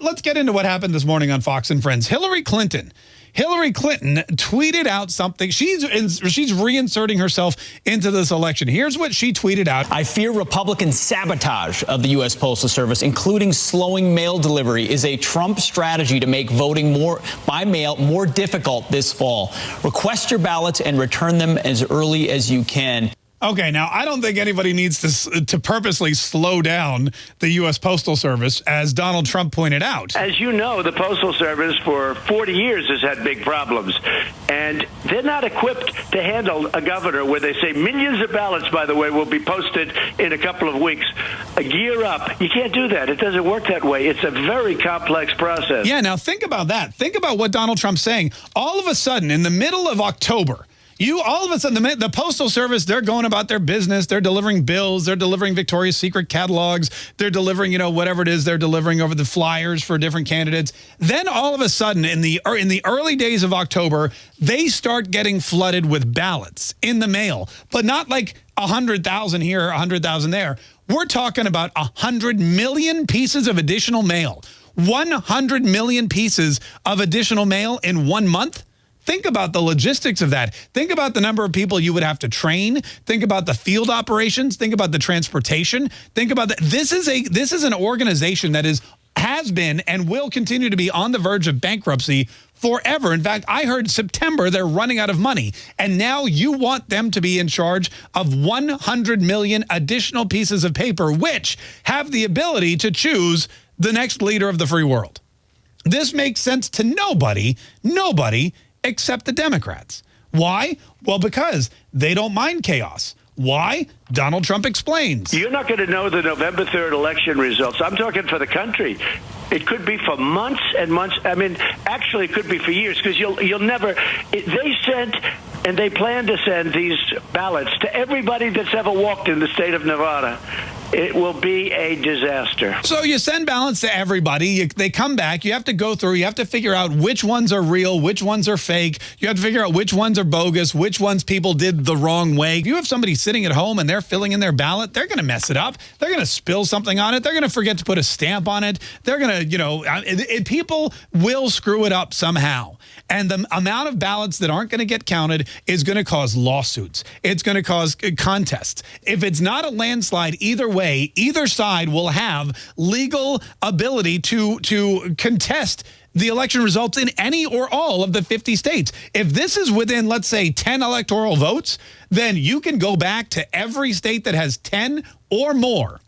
let's get into what happened this morning on Fox and Friends. Hillary Clinton. Hillary Clinton tweeted out something. She's she's reinserting herself into this election. Here's what she tweeted out. I fear Republican sabotage of the U.S. Postal Service, including slowing mail delivery, is a Trump strategy to make voting more by mail more difficult this fall. Request your ballots and return them as early as you can. Okay, now I don't think anybody needs to to purposely slow down the U.S. Postal Service, as Donald Trump pointed out. As you know, the Postal Service for 40 years has had big problems, and they're not equipped to handle a governor where they say millions of ballots, by the way, will be posted in a couple of weeks. A gear up. You can't do that. It doesn't work that way. It's a very complex process. Yeah, now think about that. Think about what Donald Trump's saying. All of a sudden, in the middle of October, you all of a sudden, the, the, Postal Service, they're going about their business. They're delivering bills. They're delivering Victoria's Secret catalogs. They're delivering, you know, whatever it is they're delivering over the flyers for different candidates. Then all of a sudden, in the er, in the early days of October, they start getting flooded with ballots in the mail, but not like 100,000 here, 100,000 there. We're talking about 100 million pieces of additional mail. 100 million pieces of additional mail in one month? Think about the logistics of that. Think about the number of people you would have to train. Think about the field operations. Think about the transportation. Think about that. This is a this is an organization that is has been and will continue to be on the verge of bankruptcy forever. In fact, I heard September they're running out of money. And now you want them to be in charge of 100 million additional pieces of paper, which have the ability to choose the next leader of the free world. This makes sense to nobody, nobody except the Democrats. Why? Well, because they don't mind chaos. Why? Donald Trump explains. You're not going to know the November 3rd election results. I'm talking for the country. It could be for months and months. I mean, actually, it could be for years because you'll you'll never. It, they sent and they plan to send these ballots to everybody that's ever walked in the state of Nevada. It will be a disaster. So you send ballots to everybody. You, they come back. You have to go through. You have to figure out which ones are real, which ones are fake. You have to figure out which ones are bogus, which ones people did the wrong way. If you have somebody sitting at home and they're filling in their ballot, they're going to mess it up. They're going to spill something on it. They're going to forget to put a stamp on it. They're going to, you know, uh, it, it, people will screw it up somehow. And the amount of ballots that aren't going to get counted is going to cause lawsuits. It's going to cause contests. If it's not a landslide either way, either side will have legal ability to, to contest the election results in any or all of the 50 states. If this is within, let's say, 10 electoral votes, then you can go back to every state that has 10 or more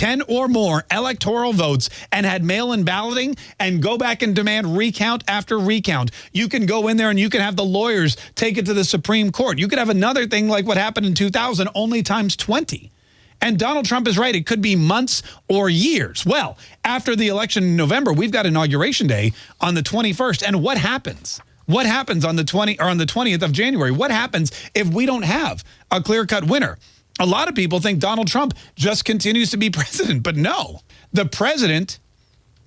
10 or more electoral votes and had mail-in balloting and go back and demand recount after recount. You can go in there and you can have the lawyers take it to the Supreme Court. You could have another thing like what happened in 2000, only times 20. And Donald Trump is right. It could be months or years. Well, after the election in November, we've got Inauguration Day on the 21st. And what happens? What happens on the 20 or on the 20th of January? What happens if we don't have a clear-cut winner? A lot of people think Donald Trump just continues to be president, but no. The president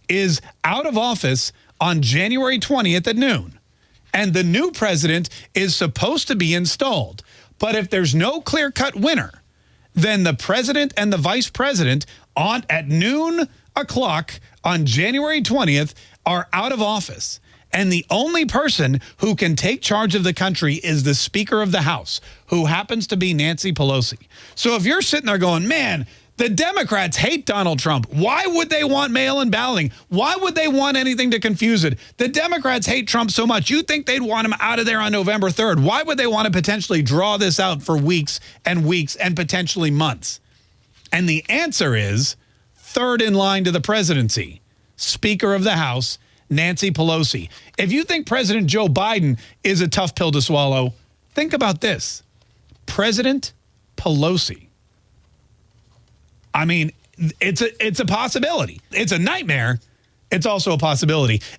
is out of office on January 20th at noon. And the new president is supposed to be installed. But if there's no clear-cut winner, then the president and the vice president on at noon o'clock on January 20th are out of office. And the only person who can take charge of the country is the Speaker of the House, who happens to be Nancy Pelosi. So if you're sitting there going, man, the Democrats hate Donald Trump. Why would they want mail-in balloting? Why would they want anything to confuse it? The Democrats hate Trump so much. You think they'd want him out of there on November 3rd. Why would they want to potentially draw this out for weeks and weeks and potentially months? And the answer is third in line to the presidency, Speaker of the House, Nancy Pelosi. If you think President Joe Biden is a tough pill to swallow, think about this. President Pelosi. I mean, it's a it's a possibility. It's a nightmare. It's also a possibility.